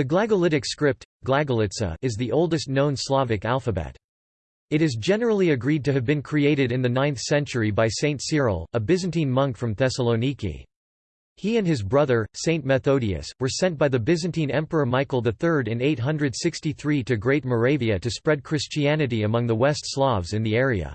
The Glagolitic script, Glagolitsa, is the oldest known Slavic alphabet. It is generally agreed to have been created in the 9th century by Saint Cyril, a Byzantine monk from Thessaloniki. He and his brother, Saint Methodius, were sent by the Byzantine Emperor Michael III in 863 to Great Moravia to spread Christianity among the West Slavs in the area.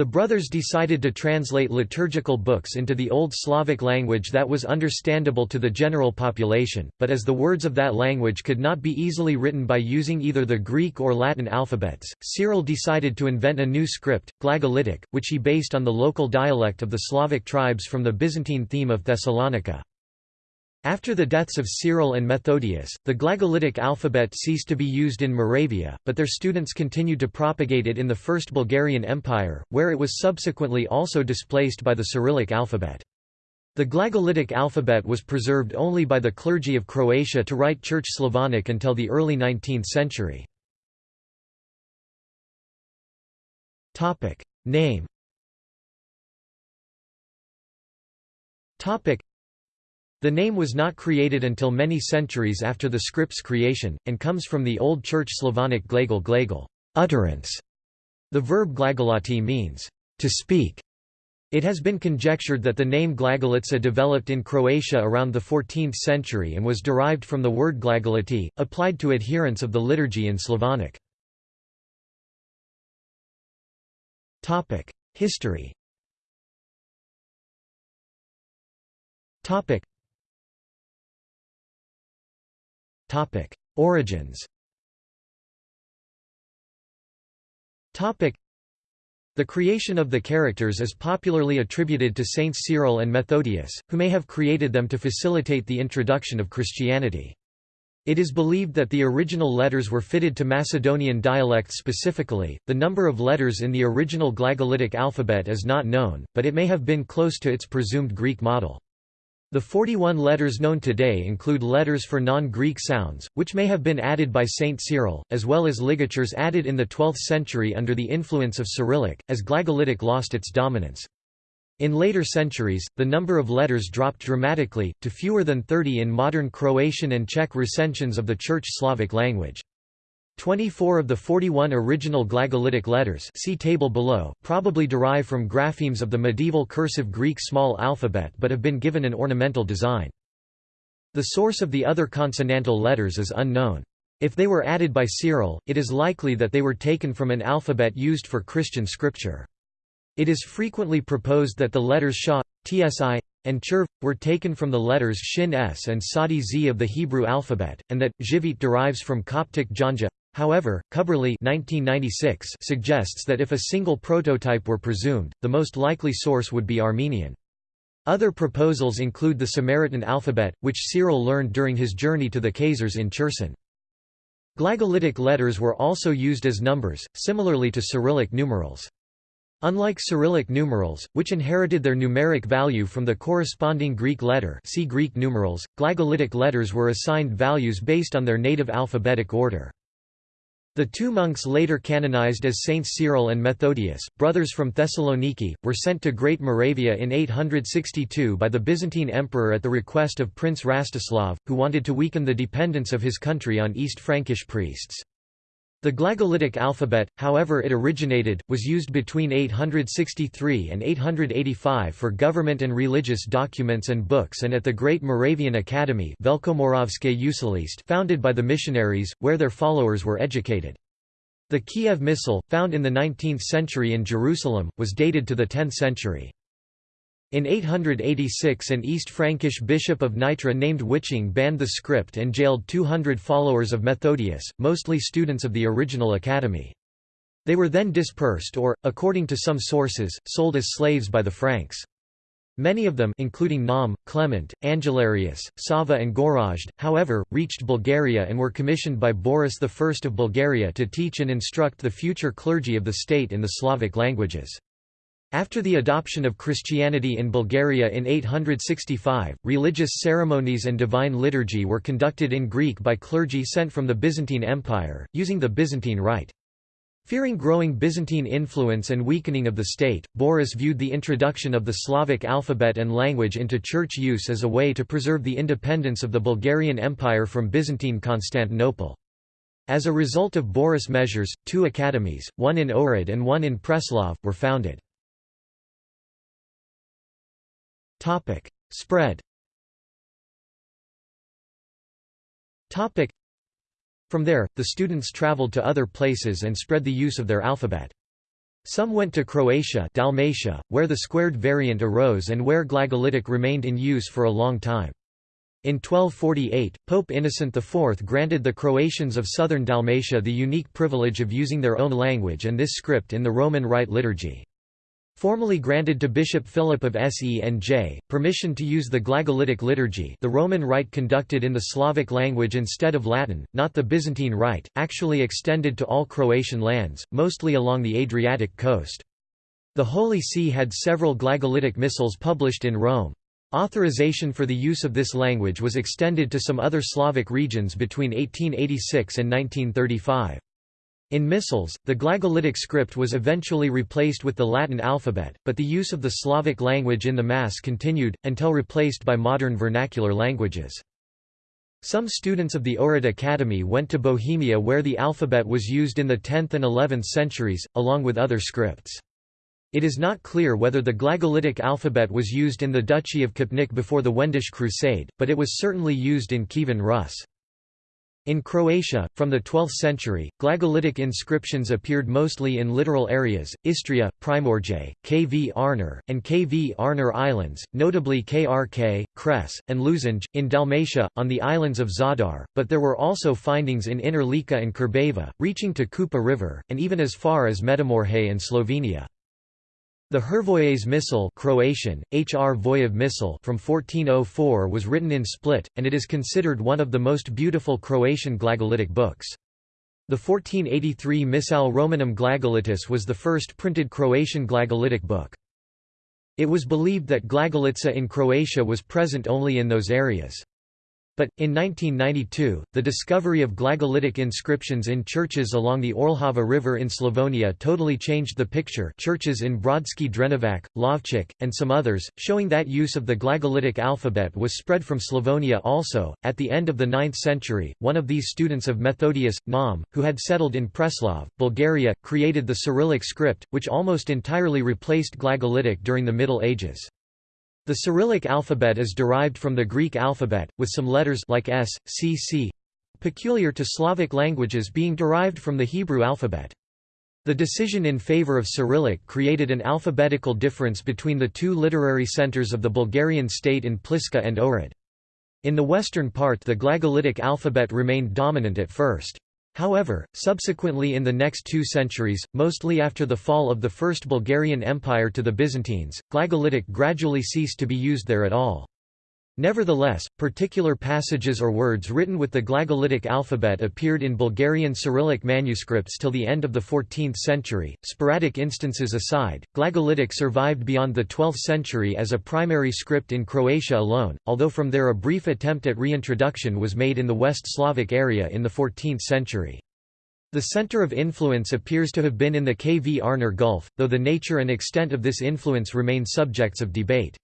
The brothers decided to translate liturgical books into the Old Slavic language that was understandable to the general population, but as the words of that language could not be easily written by using either the Greek or Latin alphabets, Cyril decided to invent a new script, Glagolitic, which he based on the local dialect of the Slavic tribes from the Byzantine theme of Thessalonica. After the deaths of Cyril and Methodius, the Glagolitic alphabet ceased to be used in Moravia, but their students continued to propagate it in the First Bulgarian Empire, where it was subsequently also displaced by the Cyrillic alphabet. The Glagolitic alphabet was preserved only by the clergy of Croatia to write Church Slavonic until the early 19th century. Name the name was not created until many centuries after the script's creation, and comes from the Old Church Slavonic glagol glagol utterance". The verb glagolati means, to speak. It has been conjectured that the name Glagolitsa developed in Croatia around the 14th century and was derived from the word glagolati, applied to adherents of the liturgy in Slavonic. History Topic: Origins. Topic: The creation of the characters is popularly attributed to Saints Cyril and Methodius, who may have created them to facilitate the introduction of Christianity. It is believed that the original letters were fitted to Macedonian dialects specifically. The number of letters in the original Glagolitic alphabet is not known, but it may have been close to its presumed Greek model. The 41 letters known today include letters for non-Greek sounds, which may have been added by Saint Cyril, as well as ligatures added in the 12th century under the influence of Cyrillic, as Glagolitic lost its dominance. In later centuries, the number of letters dropped dramatically, to fewer than 30 in modern Croatian and Czech recensions of the Church Slavic language. 24 of the 41 original Glagolitic letters see table below, probably derive from graphemes of the medieval cursive Greek small alphabet but have been given an ornamental design. The source of the other consonantal letters is unknown. If they were added by Cyril, it is likely that they were taken from an alphabet used for Christian scripture. It is frequently proposed that the letters Sha, Tsi, and Cherv, were taken from the letters Shin S and Tsadi Z of the Hebrew alphabet, and that Jivit derives from Coptic Janja, However, Cubberley 1996 suggests that if a single prototype were presumed, the most likely source would be Armenian. Other proposals include the Samaritan alphabet, which Cyril learned during his journey to the Khazars in Cherson. Glagolitic letters were also used as numbers, similarly to Cyrillic numerals. Unlike Cyrillic numerals, which inherited their numeric value from the corresponding Greek letter see Greek numerals, Glagolitic letters were assigned values based on their native alphabetic order. The two monks later canonized as Saints Cyril and Methodius, brothers from Thessaloniki, were sent to Great Moravia in 862 by the Byzantine emperor at the request of Prince Rastislav, who wanted to weaken the dependence of his country on East Frankish priests. The Glagolitic alphabet, however it originated, was used between 863 and 885 for government and religious documents and books and at the Great Moravian Academy founded by the missionaries, where their followers were educated. The Kiev Missal, found in the 19th century in Jerusalem, was dated to the 10th century. In 886 an East Frankish bishop of Nitra named Wiching banned the script and jailed 200 followers of Methodius, mostly students of the original academy. They were then dispersed or, according to some sources, sold as slaves by the Franks. Many of them including Naum, Clement, Angelarius, Sava and Gorazd, however, reached Bulgaria and were commissioned by Boris I of Bulgaria to teach and instruct the future clergy of the state in the Slavic languages. After the adoption of Christianity in Bulgaria in 865, religious ceremonies and divine liturgy were conducted in Greek by clergy sent from the Byzantine Empire, using the Byzantine Rite. Fearing growing Byzantine influence and weakening of the state, Boris viewed the introduction of the Slavic alphabet and language into church use as a way to preserve the independence of the Bulgarian Empire from Byzantine Constantinople. As a result of Boris' measures, two academies, one in Ohrid and one in Preslav, were founded. Spread from there, the students traveled to other places and spread the use of their alphabet. Some went to Croatia Dalmatia, where the squared variant arose and where Glagolitic remained in use for a long time. In 1248, Pope Innocent IV granted the Croatians of southern Dalmatia the unique privilege of using their own language and this script in the Roman Rite liturgy. Formally granted to Bishop Philip of Senj, permission to use the Glagolitic liturgy the Roman Rite conducted in the Slavic language instead of Latin, not the Byzantine Rite, actually extended to all Croatian lands, mostly along the Adriatic coast. The Holy See had several Glagolitic missals published in Rome. Authorization for the use of this language was extended to some other Slavic regions between 1886 and 1935. In missals, the Glagolitic script was eventually replaced with the Latin alphabet, but the use of the Slavic language in the Mass continued, until replaced by modern vernacular languages. Some students of the Ohrid Academy went to Bohemia where the alphabet was used in the 10th and 11th centuries, along with other scripts. It is not clear whether the Glagolitic alphabet was used in the Duchy of Kopnik before the Wendish Crusade, but it was certainly used in Kievan Rus. In Croatia, from the 12th century, Glagolitic inscriptions appeared mostly in littoral areas, Istria, Primorje, Kvarner, and Kvarner Islands, notably Krk, Cres, and Lošinj, in Dalmatia, on the islands of Zadar, but there were also findings in Inner Lika and Krbava, reaching to Kupa River, and even as far as Međimurje and Slovenia. The Hrvoje's Missal Croatian, Hrvojev Missal from 1404 was written in Split, and it is considered one of the most beautiful Croatian Glagolitic books. The 1483 Missal Romanum Glagolitice was the first printed Croatian Glagolitic book. It was believed that Glagolitsa in Croatia was present only in those areas. But, in 1992, the discovery of Glagolitic inscriptions in churches along the Orljava River in Slavonia totally changed the picture churches in Brodski Drenovac, Lovchik, and some others, showing that use of the Glagolitic alphabet was spread from Slavonia also. At the end of the 9th century, one of these students of Methodius, Naum, who had settled in Preslav, Bulgaria, created the Cyrillic script, which almost entirely replaced Glagolitic during the Middle Ages. The Cyrillic alphabet is derived from the Greek alphabet, with some letters like S, C, C, peculiar to Slavic languages being derived from the Hebrew alphabet. The decision in favor of Cyrillic created an alphabetical difference between the two literary centers of the Bulgarian state in Pliska and Ohrid. In the western part the Glagolitic alphabet remained dominant at first. However, subsequently in the next two centuries, mostly after the fall of the First Bulgarian Empire to the Byzantines, Glagolitic gradually ceased to be used there at all. Nevertheless, particular passages or words written with the Glagolitic alphabet appeared in Bulgarian Cyrillic manuscripts till the end of the 14th century. Sporadic instances aside, Glagolitic survived beyond the 12th century as a primary script in Croatia alone, although from there a brief attempt at reintroduction was made in the West Slavic area in the 14th century. The center of influence appears to have been in the Kvarner Gulf, though the nature and extent of this influence remain subjects of debate.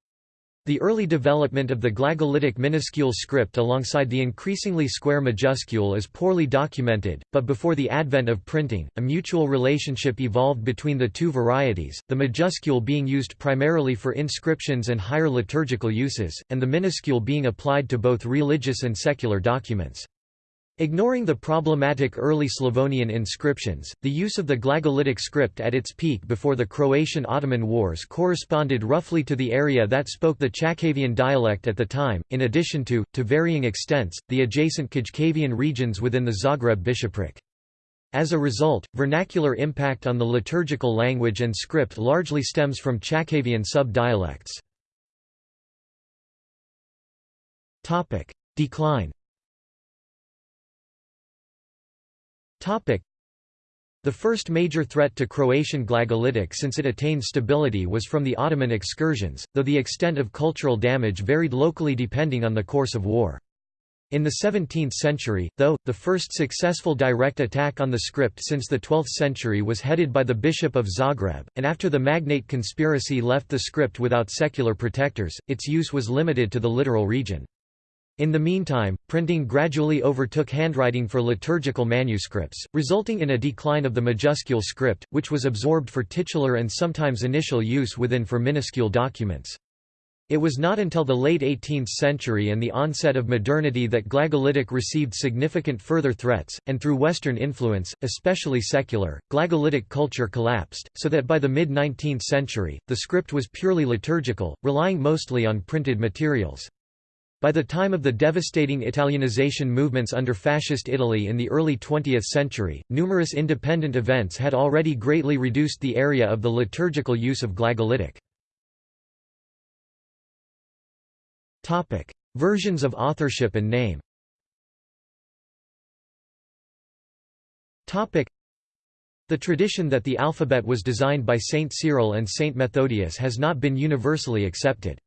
The early development of the Glagolitic minuscule script alongside the increasingly square majuscule is poorly documented, but before the advent of printing, a mutual relationship evolved between the two varieties, the majuscule being used primarily for inscriptions and higher liturgical uses, and the minuscule being applied to both religious and secular documents. Ignoring the problematic early Slavonian inscriptions, the use of the Glagolitic script at its peak before the Croatian-Ottoman Wars corresponded roughly to the area that spoke the Chakavian dialect at the time, in addition to, to varying extents, the adjacent Kajkavian regions within the Zagreb bishopric. As a result, vernacular impact on the liturgical language and script largely stems from Chakavian sub-dialects. Decline The first major threat to Croatian Glagolitic since it attained stability was from the Ottoman excursions, though the extent of cultural damage varied locally depending on the course of war. In the 17th century, though, the first successful direct attack on the script since the 12th century was headed by the Bishop of Zagreb, and after the Magnate conspiracy left the script without secular protectors, its use was limited to the littoral region. In the meantime, printing gradually overtook handwriting for liturgical manuscripts, resulting in a decline of the majuscule script, which was absorbed for titular and sometimes initial use within for minuscule documents. It was not until the late 18th century and the onset of modernity that Glagolitic received significant further threats, and through Western influence, especially secular, Glagolitic culture collapsed, so that by the mid-19th century, the script was purely liturgical, relying mostly on printed materials. By the time of the devastating Italianization movements under Fascist Italy in the early 20th century, numerous independent events had already greatly reduced the area of the liturgical use of Glagolitic. Versions of authorship and name. The tradition that the alphabet was designed by Saint Cyril and Saint Methodius has not been universally accepted.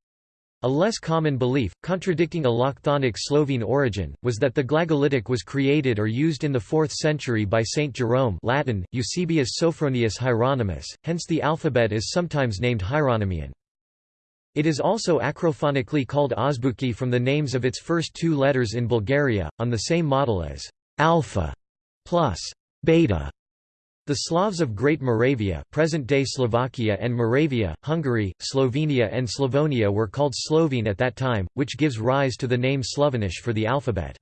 A less common belief, contradicting a Lochthonic Slovene origin, was that the Glagolitic was created or used in the 4th century by Saint Jerome Latin, Eusebius Sophronius Hieronymus, hence the alphabet is sometimes named Hieronymian. It is also acrophonically called Azbuki from the names of its first two letters in Bulgaria, on the same model as alpha plus beta. The Slavs of Great Moravia present-day Slovakia and Moravia, Hungary, Slovenia and Slavonia were called Slovene at that time, which gives rise to the name Slovenish for the alphabet.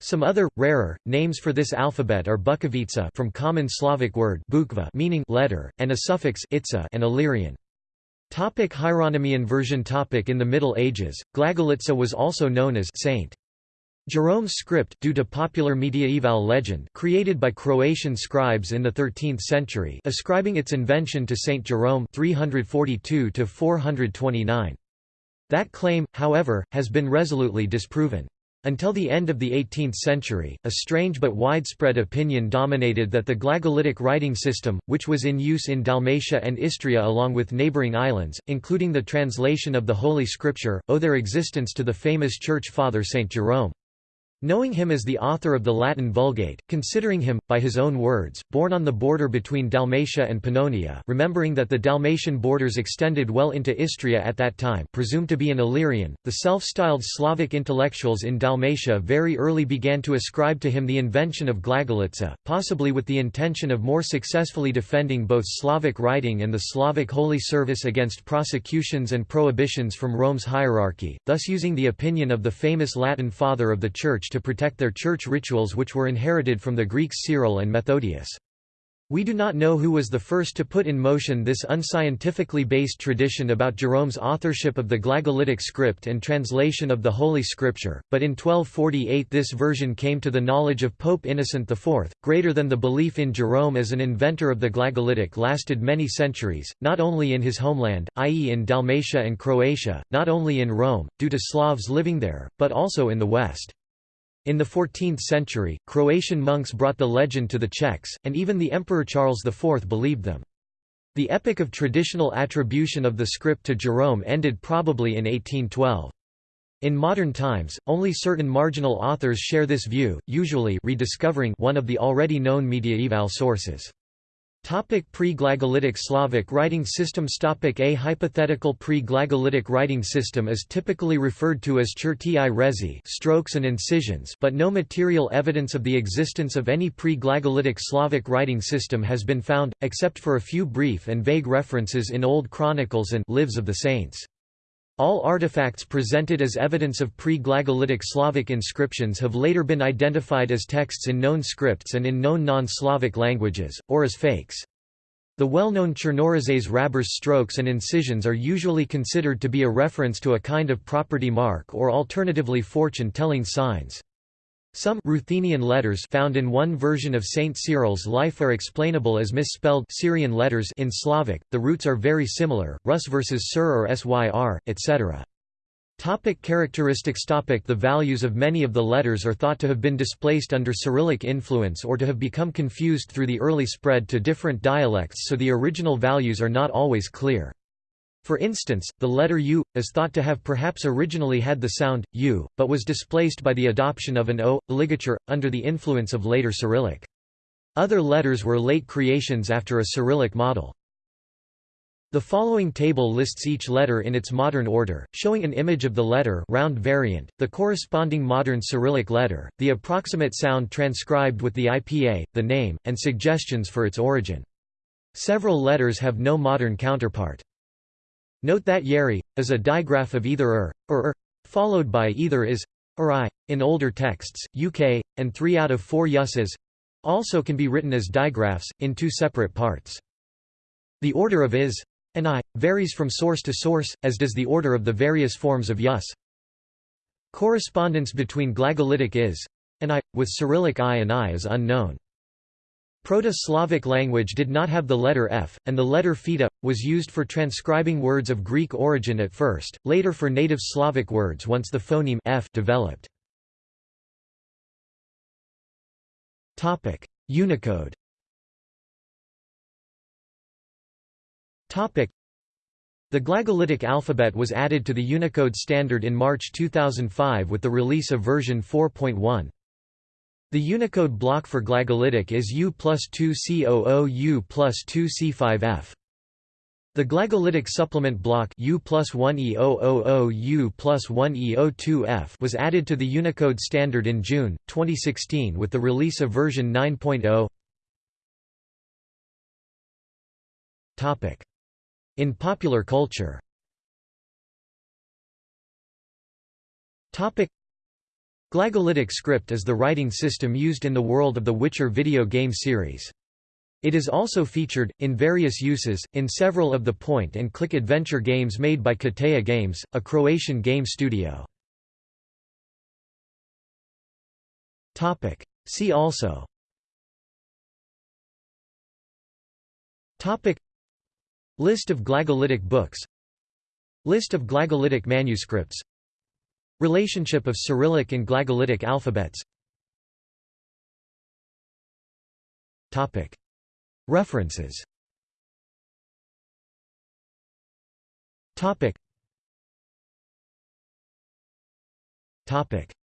Some other, rarer, names for this alphabet are Bukovica from common Slavic word bukva meaning letter, and a suffix itza and Illyrian. Topic Hieronymian version topic In the Middle Ages, Glagolitsa was also known as Saint. Jerome's script due to popular mediaeval legend created by Croatian scribes in the 13th century ascribing its invention to Saint Jerome 342 429. That claim, however, has been resolutely disproven. Until the end of the 18th century, a strange but widespread opinion dominated that the Glagolitic writing system, which was in use in Dalmatia and Istria along with neighbouring islands, including the translation of the Holy Scripture, owe their existence to the famous Church Father Saint Jerome. Knowing him as the author of the Latin Vulgate, considering him, by his own words, born on the border between Dalmatia and Pannonia remembering that the Dalmatian borders extended well into Istria at that time presumed to be an Illyrian, the self-styled Slavic intellectuals in Dalmatia very early began to ascribe to him the invention of Glagolitsa, possibly with the intention of more successfully defending both Slavic writing and the Slavic holy service against prosecutions and prohibitions from Rome's hierarchy, thus using the opinion of the famous Latin father of the Church to protect their church rituals which were inherited from the Greeks Cyril and Methodius. We do not know who was the first to put in motion this unscientifically based tradition about Jerome's authorship of the Glagolitic script and translation of the Holy Scripture, but in 1248 this version came to the knowledge of Pope Innocent IV. Greater than the belief in Jerome as an inventor of the Glagolitic lasted many centuries, not only in his homeland, i.e., in Dalmatia and Croatia, not only in Rome, due to Slavs living there, but also in the West. In the 14th century, Croatian monks brought the legend to the Czechs, and even the Emperor Charles IV believed them. The epic of traditional attribution of the script to Jerome ended probably in 1812. In modern times, only certain marginal authors share this view, usually rediscovering one of the already known mediaeval sources. Pre-Glagolitic Slavic writing system Topic A hypothetical pre-Glagolitic writing system is typically referred to as cherti rezi strokes and incisions but no material evidence of the existence of any pre-Glagolitic Slavic writing system has been found, except for a few brief and vague references in old chronicles and lives of the saints. All artifacts presented as evidence of pre-Glagolitic Slavic inscriptions have later been identified as texts in known scripts and in known non-Slavic languages, or as fakes. The well-known Chernorizets Hrabar's strokes and incisions are usually considered to be a reference to a kind of property mark or alternatively fortune-telling signs. Some Ruthenian letters found in one version of Saint Cyril's life are explainable as misspelled Syrian letters in Slavic. The roots are very similar, Rus versus Sir or Syr, etc. Topic characteristics topic The values of many of the letters are thought to have been displaced under Cyrillic influence or to have become confused through the early spread to different dialects so the original values are not always clear. For instance, the letter U, is thought to have perhaps originally had the sound, U, but was displaced by the adoption of an O, ligature, under the influence of later Cyrillic. Other letters were late creations after a Cyrillic model. The following table lists each letter in its modern order, showing an image of the letter round variant, the corresponding modern Cyrillic letter, the approximate sound transcribed with the IPA, the name, and suggestions for its origin. Several letters have no modern counterpart. Note that yeri, is a digraph of either er, or er, followed by either is, or i. In older texts, uk, and three out of four yuses, also can be written as digraphs, in two separate parts. The order of is, and I, varies from source to source, as does the order of the various forms of yus. Correspondence between glagolitic is and I, with Cyrillic I and I is unknown. Proto-Slavic language did not have the letter f, and the letter theta, was used for transcribing words of Greek origin at first, later for native Slavic words once the phoneme f developed. Unicode The glagolitic alphabet was added to the Unicode standard in March 2005 with the release of version 4.1. The Unicode block for glagolitic is U plus 2 C00 U plus 2 C5F. The glagolitic supplement block U plus 1 E000 U plus 1 E02F was added to the Unicode standard in June, 2016 with the release of version 9.0. In popular culture Glagolitic script is the writing system used in the world of the Witcher video game series. It is also featured, in various uses, in several of the point-and-click adventure games made by Cateia Games, a Croatian game studio. See also. List of glagolitic books. List of glagolitic manuscripts Relationship of Cyrillic and glagolitic alphabets. References.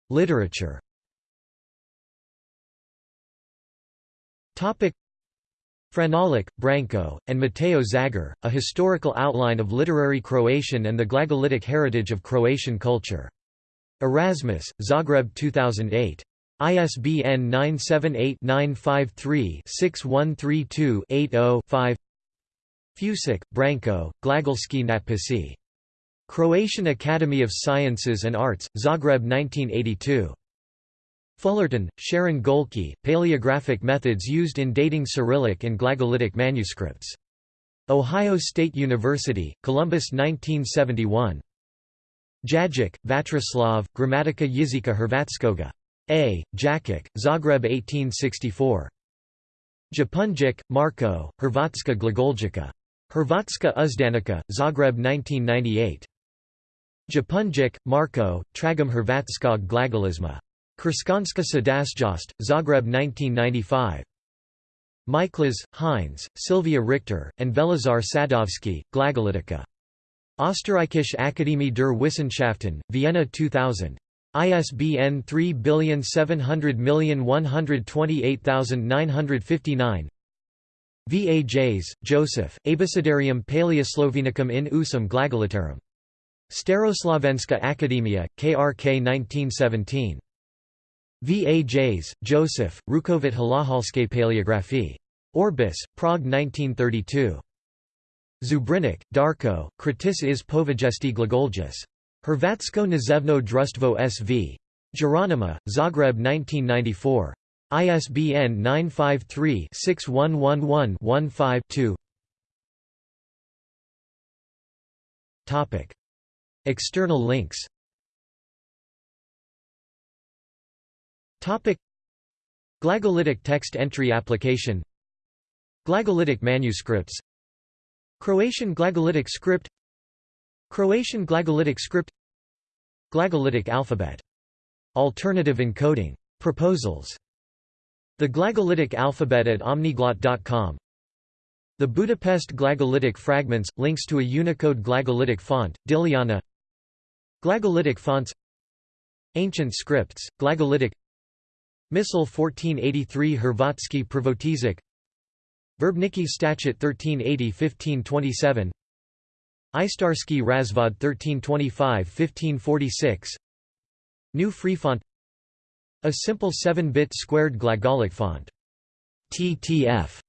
Literature. Franalic, Branko, and Mateo Zagar, A Historical Outline of Literary Croatian and the Glagolitic Heritage of Croatian Culture. Erasmus, Zagreb 2008. ISBN 978-953-6132-80-5 Fusic, Branko, Glagolski natpisi. Croatian Academy of Sciences and Arts, Zagreb 1982. Fullerton, Sharon Gohlke, Paleographic Methods Used in Dating Cyrillic and Glagolitic Manuscripts. Ohio State University, Columbus 1971. Jagić, Vatroslav, Gramatika Jezika Hrvatskoga. A. Jakic, Zagreb 1864. Japunjic, Marko, Hrvatska Glagoljica. Hrvatska Uzdanica, Zagreb 1998. Japunjic, Marko, Tragam Hrvatskog glagolizma. Kršćanska Sadašnjost, Zagreb 1995. Miklas, Heinz, Sylvia Richter, and Velizar Sadovski, Glagolitica. Österreichische Akademie der Wissenschaften, Vienna 2000. ISBN 3700128959 Vajs, Joseph, Abecedarium Paleoslovenicum in usum glagolitarum. Staroslavenska Akademia, KRK 1917. Vajs, Joseph, Rukovit Halahalske Paleografie. Orbis, Prague 1932. Zubrinik, Darko, Kritis is povijesti Glagoljus. Hrvatsko nazevno društvo SV. Jeronima, Zagreb 1994. ISBN 953-6111-15-2 External links Glagolitic text entry application Glagolitic manuscripts Croatian Glagolitic script. Croatian Glagolitic script. Glagolitic alphabet. Alternative encoding. Proposals. The Glagolitic alphabet at omniglot.com The Budapest glagolitic fragments, links to a Unicode glagolitic font, Diliana Glagolitic fonts. Ancient scripts, glagolitic. Missal 1483 Hrvatsky Pravotizik Verbniki Statute 1380-1527 Istarski Razvod 1325-1546 New free font. A simple 7-bit squared glagolic font. TTF